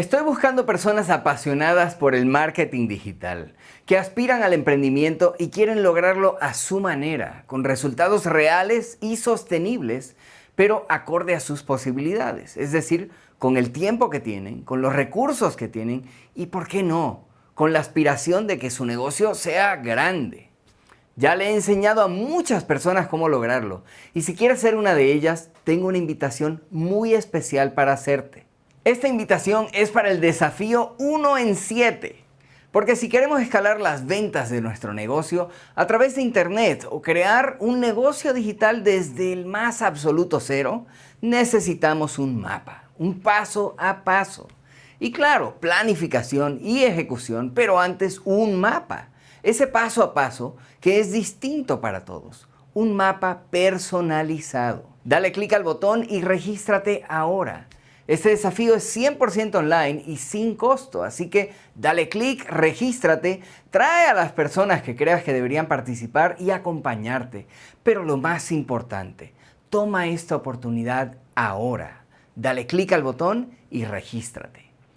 Estoy buscando personas apasionadas por el marketing digital, que aspiran al emprendimiento y quieren lograrlo a su manera, con resultados reales y sostenibles, pero acorde a sus posibilidades, es decir, con el tiempo que tienen, con los recursos que tienen y, ¿por qué no?, con la aspiración de que su negocio sea grande. Ya le he enseñado a muchas personas cómo lograrlo y si quieres ser una de ellas, tengo una invitación muy especial para hacerte. Esta invitación es para el desafío 1 en 7. Porque si queremos escalar las ventas de nuestro negocio a través de Internet o crear un negocio digital desde el más absoluto cero, necesitamos un mapa, un paso a paso. Y claro, planificación y ejecución, pero antes un mapa. Ese paso a paso que es distinto para todos. Un mapa personalizado. Dale clic al botón y regístrate ahora. Este desafío es 100% online y sin costo, así que dale clic, regístrate, trae a las personas que creas que deberían participar y acompañarte. Pero lo más importante, toma esta oportunidad ahora. Dale clic al botón y regístrate.